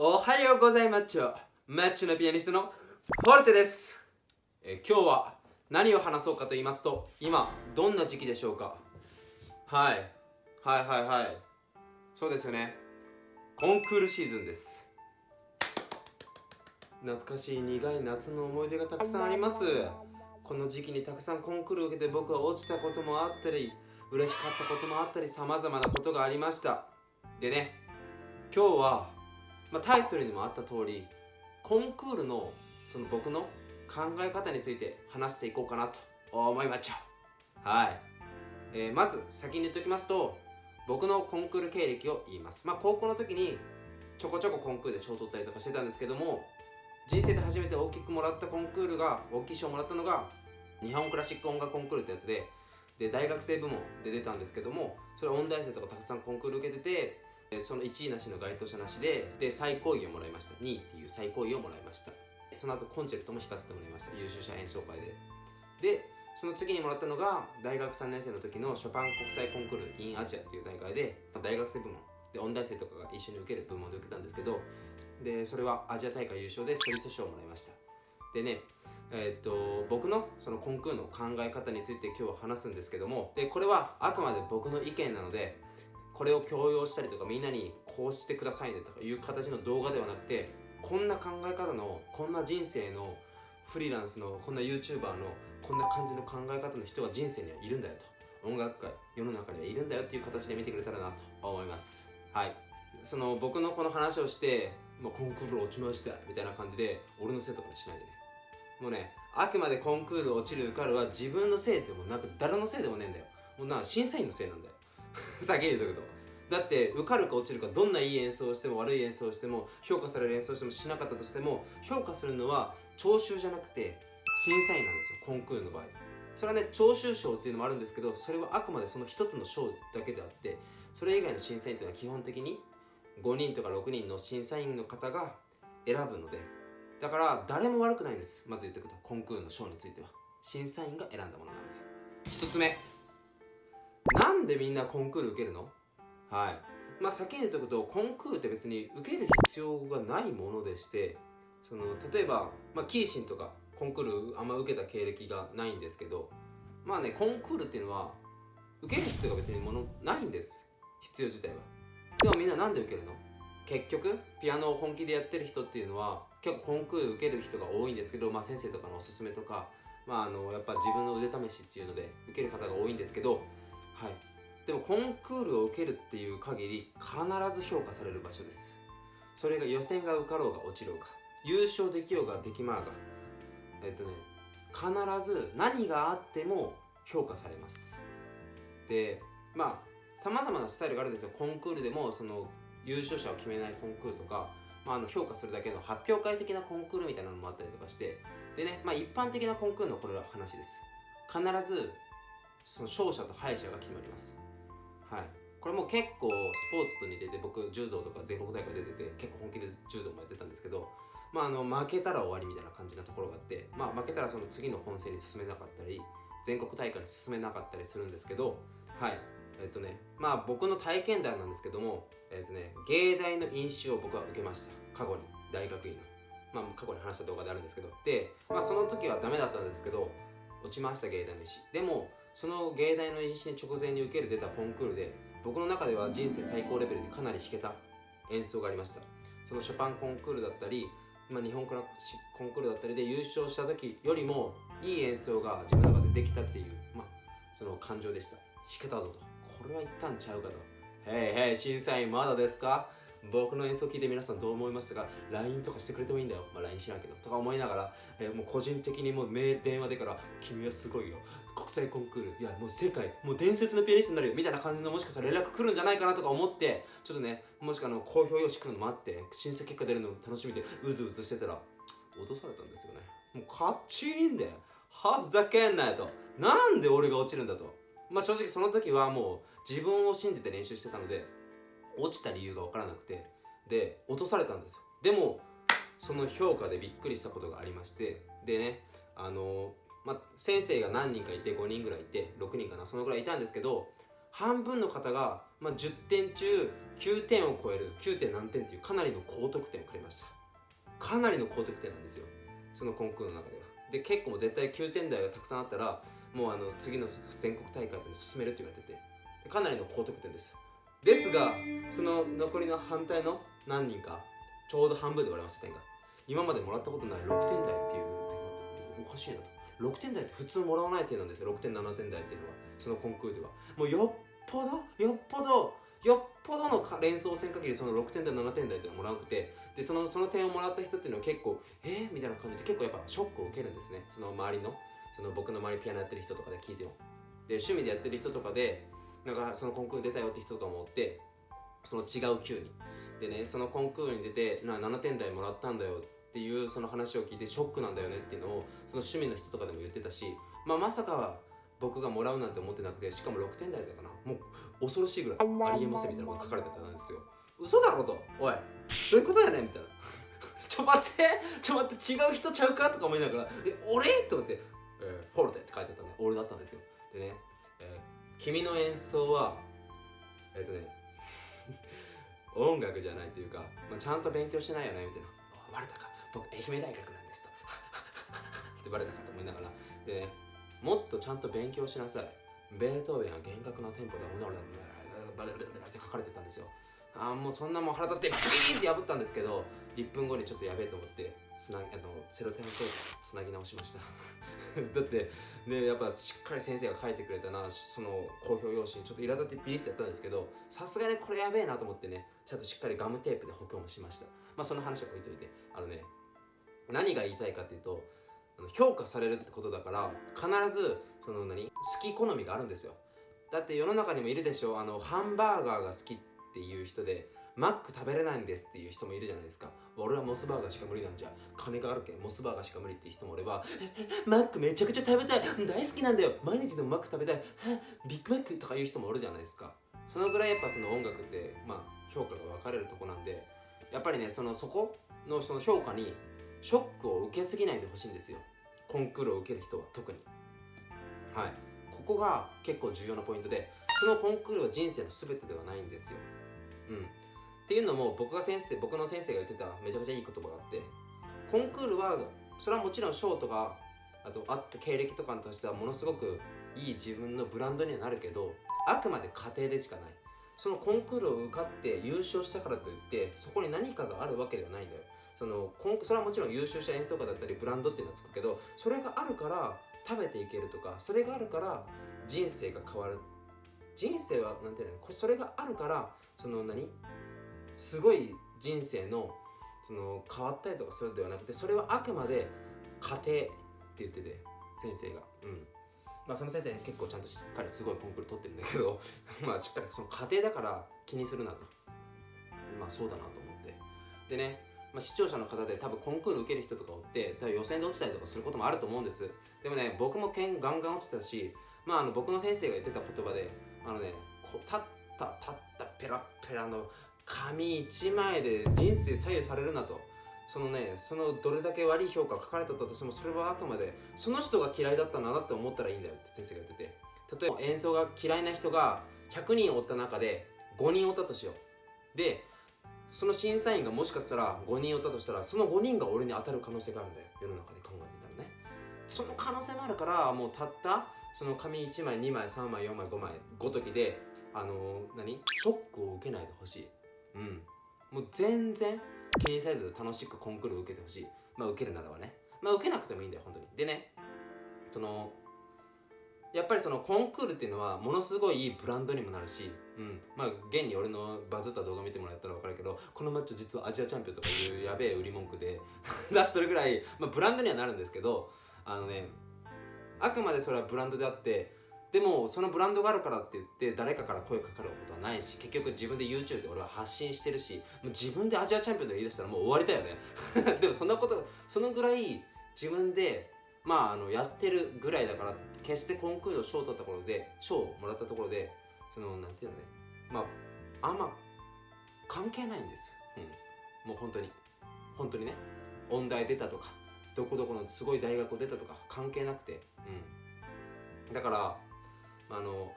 おはようございマッチョマッチョのピアニストのフォルテです。え今日は何を話そうかと言いますと今どんな時期でしょうか。はい。はいはいはい。そうですよね。コンクールシーズンです。懐かしい苦い夏の思い出がたくさんあります。この時期にたくさんコンクールを受けて僕は落ちたこともあったり嬉しかったこともあったりさまざまなことがありました。でね今日はまあ、タイトルにもあった通りコンクールのその僕の考え方について話していこうかなと思いましたはい、えー、まず先に言っておきますと僕のコンクール経歴を言います。まあ高校の時にちょこちょこコンクールで賞を取ったりとかしてたんですけども人生で初めて大きくもらったコンクールが大きい賞をもらったのが日本クラシック音楽コンクールってやつでで大学生部門で出たんですけどもそれ音大生とかたくさんコンクール受けててその1位なしの該当者なしでで最高位をもらいました。2位っていう最高位をもらいました。その後コンチェルトも弾かせてもらいました。優秀者演奏会で。でその次にもらったのが大学3年生の時のショパン国際コンクール in アジアっていう大会で大学生部門。で音大生とかが一緒に受ける部門で受けたんですけどでそれはアジア大会優勝でストリート賞をもらいました。でねえー、っと僕のそのコンクールの考え方について今日は話すんですけどもでこれはあくまで僕の意見なのでこれを強要したりとかみんなにこうしてくださいねとかいう形の動画ではなくてこんな考え方のこんな人生のフリーランスのこんな YouTuber のこんな感じの考え方の人が人生にはいるんだよと。音楽界世の中にはいるんだよっていう形で見てくれたらなと思います。はい。その僕のこの話をしてもうコンクール落ちましたみたいな感じで俺のせいとかにしないでね。もうねあくまでコンクール落ちる受かるは自分のせいでもなく誰のせいでもねえんだよ。もうな審査員のせいなんだよ。先に言うとくと。だって受かるか落ちるかどんないい演奏をしても悪い演奏をしても評価される演奏をしてもしなかったとしても評価するのは聴衆じゃなくて審査員なんですよコンクールの場合。それはね聴衆賞っていうのもあるんですけどそれはあくまでその一つの賞だけであってそれ以外の審査員というのは基本的に5人とか6人の審査員の方が選ぶので。だから誰も悪くないんです。まず言っておくとコンクールの賞については。審査員が選んだものなので1つ目。でみんなコンクール受けるの？はい。まあ先に言っておくとコンクールって別に受ける必要がないものでしてその例えば、まあ、キーシンとかコンクールあんま受けた経歴がないんですけどまあねコンクールっていうのは受ける必要が別にものないんです。必要自体は。でもみんな何で受けるの？結局ピアノを本気でやってる人っていうのは結構コンクール受ける人が多いんですけど、まあ、先生とかのおすすめとか、まあ、あのやっぱ自分の腕試しっていうので受ける方が多いんですけどはい。でもコンクールを受けるっていう限り必ず評価される場所です。それが予選が受かろうが落ちろうが優勝できようができまうがえっとね必ず何があっても評価されます。でまあさまざまなスタイルがあるんですよ。コンクールでもその優勝者を決めないコンクールとか、まあ、あの評価するだけの発表会的なコンクールみたいなのもあったりとかしてでね、まあ、一般的なコンクールのこれは話です。必ずその勝者と敗者が決まります。はい。これも結構スポーツと似てて僕柔道とか全国大会出てて結構本気で柔道もやってたんですけどまああの負けたら終わりみたいな感じなところがあってまあ負けたらその次の本戦に進めなかったり全国大会に進めなかったりするんですけどはい。えっとねまあ僕の体験談なんですけどもえっとね芸大の飲酒を僕は受けました。過去に。大学院の。まあ過去に話した動画であるんですけど。でまあその時はダメだったんですけど落ちました芸大の石でもその芸大の石に直前に受ける出たコンクールで僕の中では人生最高レベルでかなり弾けた演奏がありましたそのショパンコンクールだったり、まあ、日本クラシックコンクールだったりで優勝した時よりもいい演奏が自分の中でできたっていう、まあ、その感情でした弾けたぞとこれは一旦ちゃうかと「へいへい審査員まだですか？僕の演奏聞いて皆さんどう思いますか LINE とかしてくれてもいいんだよ。まあ、LINE 知らんけど。とか思いながら、えー、もう個人的にもう、電話でから、君はすごいよ。国際コンクール。いや、もう世界、もう伝説のピアニストになるよ。みたいな感じのもしかしたら連絡来るんじゃないかなとか思って、ちょっとね、もしかの公表用紙来るの待って、審査結果出るのも楽しみで、うずうずしてたら、落とされたんですよね。もうカッチーンで、はふざけんなよと。なんで俺が落ちるんだと。まあ正直その時はもう自分を信じて練習してたので、落ちた理由が分からなくてで落とされたんですよでもその評価でびっくりしたことがありましてでねあのまあ、先生が何人かいて5人ぐらいいて6人かなそのぐらいいたんですけど半分の方が、まあ、10点中9点を超える 9. 点何点っていうかなりの高得点をくれました。かなりの高得点なんですよ。そのコンクールの中では。で結構絶対9点台がたくさんあったらもうあの次の全国大会で進めるって言われててかなりの高得点です。ですがその残りの反対の何人かちょうど半分で割れました点が今までもらったことない6点台っていう点があっておかしいなと。6点台って普通もらわない点なんですよ。6点7点台っていうのは。そのコンクールでは。もうよっぽどよっぽどよっぽどの連想線限りその6点台7点台っていうのをもらわなくて。でそのその点をもらった人っていうのは結構えー、みたいな感じで結構やっぱショックを受けるんですね。その周りのその僕の周りピアノやってる人とかで聞いても。で趣味でやってる人とかでなんかそのコンクール出たよって人とかもおってその違う級に。でねそのコンクールに出てな7点台もらったんだよってっていうその話を聞いてショックなんだよねっていうのをその趣味の人とかでも言ってたし、まあ、まさか僕がもらうなんて思ってなくてしかも6点台だかな。もう恐ろしいぐらいありえませんみたいなこと書かれてたんですよ。嘘だろと。おいどういうことやねん。みたいな。ちょ待って。ちょ待って違う人ちゃうかとか思いながら。で俺？と思って、えー、フォルテって書いてあったね俺だったんですよ。でね、えー、君の演奏はえっ、ー、とね 音楽じゃないというか、まあ、ちゃんと勉強してないよね。みたいな「バレたか。僕愛媛大学なんです」と。ってバレたかと思いながら。で、もっとちゃんと勉強しなさい。ベートーベンは厳格なテンポで「バレバレバレ」って書かれてたんですよ。あもうそんなもん腹立ってビーンって破ったんですけど1分後にちょっとやべえと思ってつなあのセロテンテープつなぎ直しました。だってねやっぱしっかり先生が書いてくれたな。その公表用紙にちょっと苛立ってピリってやったんですけどさすがにこれやべえなと思ってねちゃんとしっかりガムテープで補強もしました。まあその話は置いといて。あのね何が言いたいかっていうと評価されるってことだから必ずその何？好き好みがあるんですよ。だって世の中にもいるでしょ？あのハンバーガーが好きっていう人でマック食べれないんですっていう人もいるじゃないですか。俺はモスバーガーしか無理なんじゃ。金があるけんモスバーガーしか無理っていう人もおれば マックめちゃくちゃ食べたい。大好きなんだよ。毎日でもマック食べたい。ビッグマックとかいう人もおるじゃないですか。そのぐらいやっぱその音楽ってまあ評価が分かれるとこなんでやっぱりねそのそこのその評価にショックを受けすぎないでほしいんですよ。コンクールを受ける人は特に。はい。ここが結構重要なポイントでそのコンクールは人生の全てではないんですよ。うん。っていうのも僕が先生僕の先生が言ってためちゃくちゃいい言葉があってコンクールはそれはもちろん賞とかあとあった経歴とかとしてはものすごくいい自分のブランドにはなるけどあくまで家庭でしかない。そのコンクールを受かって優勝したからといってそこに何かがあるわけではないんだよ。そのそれはもちろん優秀した演奏家だったりブランドっていうのはつくけどそれがあるから食べていけるとかそれがあるから人生が変わる。人生はなんていうのそれがあるからその何？すごい人生のその変わったりとかするんではなくてそれはあくまで家庭って言ってて先生が。うん。まあその先生結構ちゃんとしっかりすごいコンクール取ってるんだけど まあしっかりその家庭だから気にするなと。まあそうだなと思って。でねまあ、視聴者の方で多分コンクール受ける人とかおって多分予選で落ちたりとかすることもあると思うんです。でもね僕も剣ガンガン落ちたしまああの僕の先生が言ってた言葉であのねこ立った立ったペラペラの紙1枚で人生左右されるなと。そのねそのどれだけ悪い評価書かれたとしてもそれはあくまでその人が嫌いだったんだなって思ったらいいんだよって先生が言ってて。例えば演奏が嫌いな人が100人おった中で5人おったとしよう。でその審査員がもしかしたら5人おったとしたらその5人が俺に当たる可能性があるんだよ。世の中で考えてたらね。その可能性もあるからもうたったその紙1枚2枚3枚4枚5枚ごときであのー、何？ショックを受けないでほしい。うん。もう全然気にせず楽しくコンクール受けてほしい。まあ受けるならばね。まあ受けなくてもいいんだよ本当に。でねそのやっぱりそのコンクールっていうのはものすごいいいブランドにもなるし、うん、まあ現に俺のバズった動画見てもらったら分かるけどこのマッチョ実はアジアチャンピオンとかいうやべえ売り文句で 出しとるぐらい、まあ、ブランドにはなるんですけどあのねあくまでそれはブランドであってでもそのブランドがあるからって言って誰かから声かかることはないし結局自分で YouTube で俺は発信してるしもう自分でアジアチャンピオンで言い出したらもう終わりだよね。でもそんなことそのぐらい自分でまああのやってるぐらいだから決してコンクールの賞を取ったところで賞をもらったところでそのなんていうのね。まああんま関係ないんです、うん、もう本当に。本当にね。音大出たとかどこどこのすごい大学を出たとか関係なくて、うん、だからあの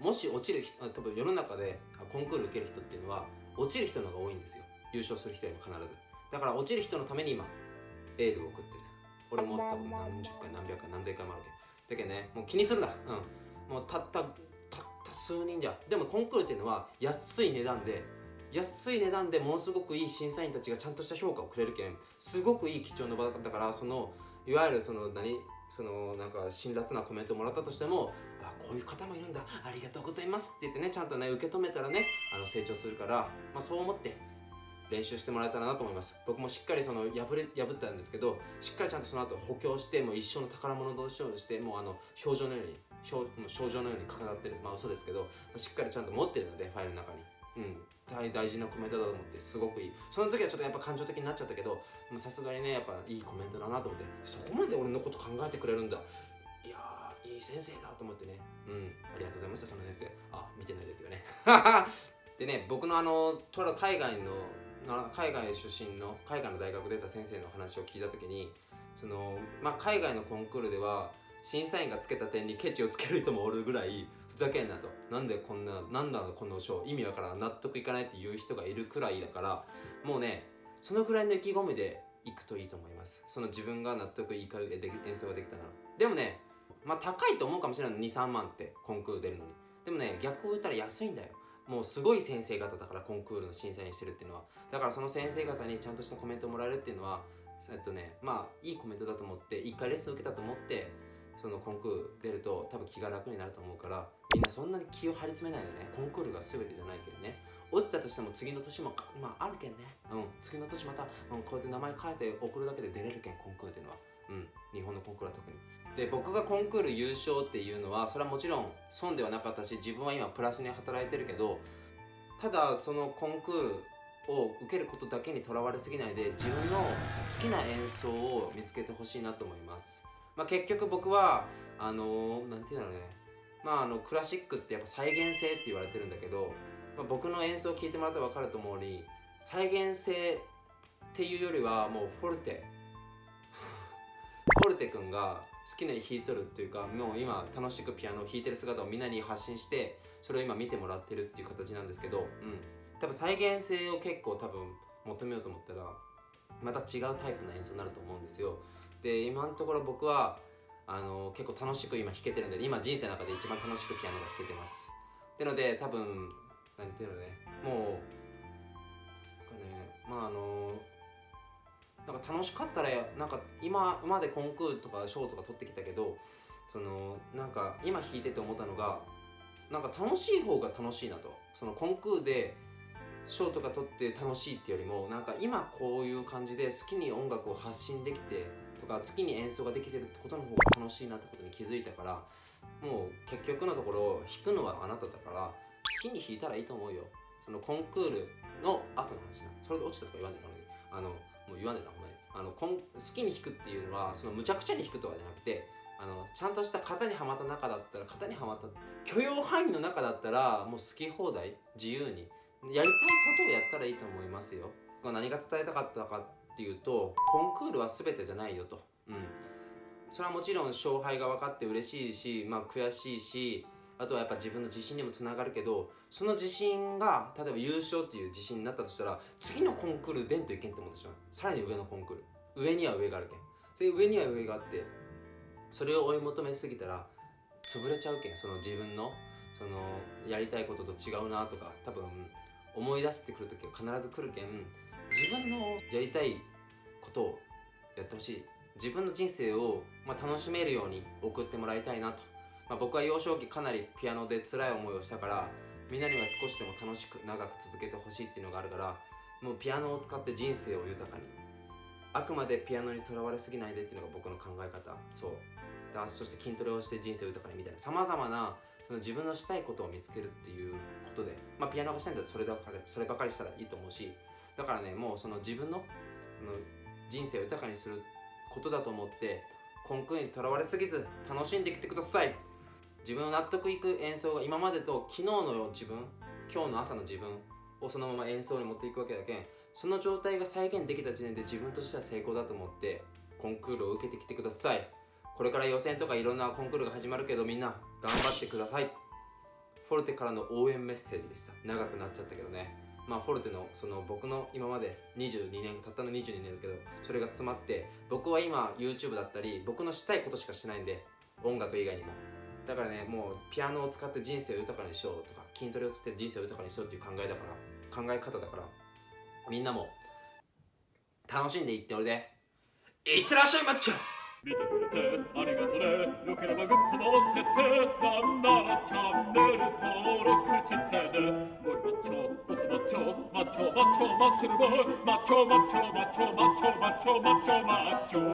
もし落ちる人多分世の中でコンクール受ける人っていうのは落ちる人の方が多いんですよ。優勝する人よりも必ず。だから落ちる人のために今エールを送ってる。俺も多分何十回何百回何千回もあるけ。どだけどねもう気にするな。うん。もうたったたった数人じゃ。でもコンクールっていうのは安い値段で安い値段でものすごくいい審査員たちがちゃんとした評価をくれるけんすごくいい貴重な場だからそのいわゆるその何？そのなんか辛辣なコメントをもらったとしてもあこういう方もいるんだ。ありがとうございますって言ってねちゃんとね受け止めたらねあの成長するから、まあ、そう思って練習してもらえたらなと思います。僕もしっかりその破れ破ったんですけどしっかりちゃんとその後補強してもう一生の宝物としてもうあの表情のように症症状のように飾ってる。まあ嘘ですけどしっかりちゃんと持ってるのでファイルの中に。うん。大大事なコメントだと思ってすごくいい。その時はちょっとやっぱ感情的になっちゃったけどさすがにねやっぱいいコメントだなと思って。そこまで俺のこと考えてくれるんだ。いやいい先生だと思ってね。うん。ありがとうございましたその先生。あ見てないですよね。でね僕のあのとら海外の海外出身の海外の大学出た先生の話を聞いた時にその、まあ、海外のコンクールでは審査員がつけた点にケチをつける人もおるぐらいふざけんなと。なんでこんななんだこの賞意味わからん納得いかないっていう人がいるくらいだからもうねそのくらいの意気込みでいくといいと思います。その自分が納得いかる演奏ができたなら。でもねまあ高いと思うかもしれない23万ってコンクール出るのに。でもね逆を言ったら安いんだよ。もうすごい先生方だからコンクールの審査員してるっていうのは。だからその先生方にちゃんとしたコメントをもらえるっていうのはえっとねまあいいコメントだと思って1回レッスン受けたと思ってそのコンクール出ると多分気が楽になると思うからみんなそんなに気を張り詰めないでね。コンクールが全てじゃないけどね。落ちたとしても次の年もまああるけんね。うん。次の年また、うん、こうやって名前変えて送るだけで出れるけんコンクールっていうのは。うん。日本のコンクールは特に。で僕がコンクール優勝っていうのはそれはもちろん損ではなかったし自分は今プラスに働いてるけどただそのコンクールを受けることだけにとらわれすぎないで自分の好きな演奏を見つけてほしいなと思います。まあ、結局僕はあのー、なんていうんだろうね。まああのクラシックってやっぱ再現性って言われてるんだけど、まあ、僕の演奏を聴いてもらったら分かると思うに再現性っていうよりはもうフォルテ。フォルテ君が好きなように弾いとるっていうかもう今楽しくピアノを弾いてる姿をみんなに発信してそれを今見てもらってるっていう形なんですけど、うん、多分再現性を結構多分求めようと思ったらまた違うタイプの演奏になると思うんですよ。で今のところ僕はあの結構楽しく今弾けてるんで今人生の中で一番楽しくピアノが弾けてます。ってので多分何ていうのねもうなんかねまああのなんか楽しかったらなんか今までコンクールとか賞とか取ってきたけどそのなんか今弾いてて思ったのがなんか楽しい方が楽しいなと。そのコンクールで賞とか取って楽しいっていうよりもなんか今こういう感じで好きに音楽を発信できてとか好きに演奏ができてるってことの方が楽しいなってことに気づいたからもう結局のところ弾くのはあなただから好きに弾いたらいいと思うよ。そのコンクールの後の話なそれで落ちたとか言わねえなあのもう言わねえなほんまに。あの好きに弾くっていうのはそのむちゃくちゃに弾くとかじゃなくてあのちゃんとした型にはまった中だったら型にはまった許容範囲の中だったらもう好き放題自由に。やりたいことをやったらいいと思いますよ。何が伝えたかったかっていうとコンクールは全てじゃないよと、うん、それはもちろん勝敗が分かって嬉しいし、まあ、悔しいしあとはやっぱ自分の自信にもつながるけどその自信が例えば優勝っていう自信になったとしたら次のコンクール出んといけんと思ってしまう。さらに上のコンクール。上には上があるけん。それ上には上があってそれを追い求めすぎたら潰れちゃうけん。その自分のそのやりたいことと違うなとか多分思い出してくる時は必ず来るけん。自分のやりたいことをやってほしい。自分の人生を、まあ、楽しめるように送ってもらいたいなと、まあ、僕は幼少期かなりピアノで辛い思いをしたからみんなには少しでも楽しく長く続けてほしいっていうのがあるからもうピアノを使って人生を豊かに。あくまでピアノにとらわれすぎないでっていうのが僕の考え方。そう。だそして筋トレをして人生を豊かにみたいなさまざまなその自分のしたいことを見つけるっていうことで、まあ、ピアノがしたいんだったらそればかりそればかりしたらいいと思うしだからねもうその自分のの人生を豊かにすることだと思ってコンクールにとらわれすぎず楽しんできてください。自分の納得いく演奏が今までと昨日の自分今日の朝の自分をそのまま演奏に持っていくわけだけんその状態が再現できた時点で自分としては成功だと思ってコンクールを受けてきてください。これから予選とかいろんなコンクールが始まるけどみんな頑張ってください。フォルテからの応援メッセージでした。長くなっちゃったけどね。まあフォルテのその僕の今まで22年たったの22年だけどそれが詰まって僕は今 YouTube だったり僕のしたいことしかしてないんで音楽以外にも。だからねもうピアノを使って人生を豊かにしようとか筋トレをつって人生を豊かにしようっていう考えだから考え方だからみんなも楽しんでいっておいで。いってらっしゃいマッチョ見てくれてありがとねよければグッドも押してってなんならチャンネル登録してねゴリマッチョボスマッチョマッチョマッチョマッスルボーイマッチョマッチョマッチョマッチョマッチョマッチョマッチョ